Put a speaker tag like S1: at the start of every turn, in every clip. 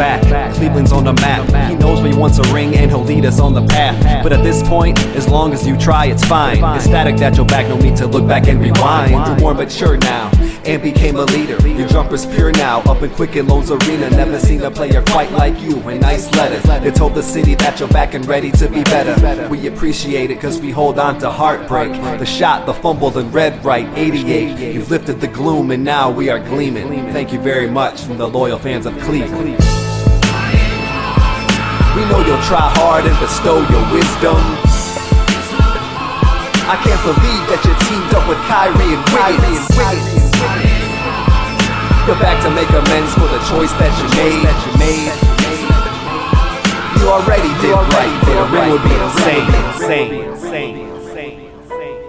S1: back. Cleveland's on the map. He knows when he wants a ring and he'll lead us on the path. But at this point, as long as you try, it's fine. Ecstatic that you're back, no need to look back and rewind. You're more mature now and became a leader. Your jumper's pure now, up in Quicken Loans Arena. Never seen a player quite like you. And nice letters. They told the city that you're back and ready to be better. We appreciate it cause we hold on to heartbreak. The shot, the fumble, the red right, 88. You've lifted the gloom and now we are gleaming. Thank you very much from the loyal fans of Cleveland. We know you'll try hard and bestow your wisdom. I can't believe that you teamed up with Kyrie and Wiggins. You're back to make amends for the choice that you made. You already did right. The ring would be insane. insane, insane, insane, insane.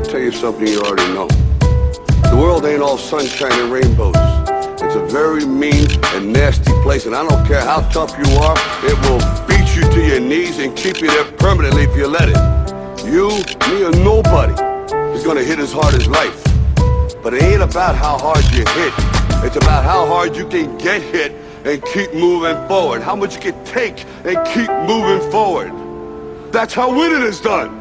S2: Me tell you something you already know. The world ain't all sunshine and rainbows. It's a very mean and nasty place, and I don't care how tough you are, it will beat you to your knees and keep you there permanently if you let it. You, me, or nobody is gonna hit as hard as life. But it ain't about how hard you hit. It's about how hard you can get hit and keep moving forward. How much you can take and keep moving forward. That's how winning is done.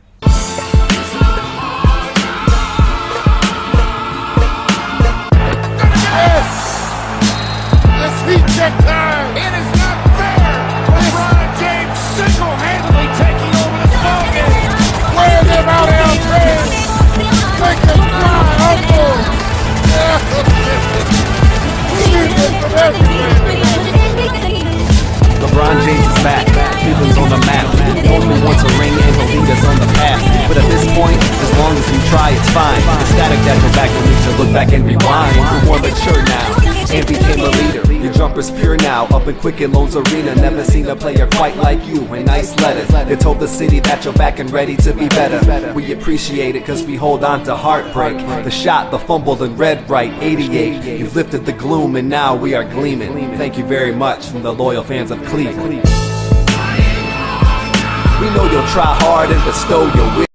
S3: LeBron James
S1: is back. Cleveland's on the map. Only wants a ring and he'll lead us on the path. But at this point, as long as you try, it's fine. Ecstatic that you're back, no need to look back and rewind. You're more mature now and became a leader. Your jumper's pure now, up in Quicken Loans Arena. Never seen a player quite like you. And nice letters. They told the city that you're back and ready to be better. We appreciate it cause we hold on to heartbreak. The shot, the fumble, the red right, 88. You've lifted the gloom and now we are gleaming. Thank you very much from the loyal fans of Cleveland. We know you'll try hard and bestow your.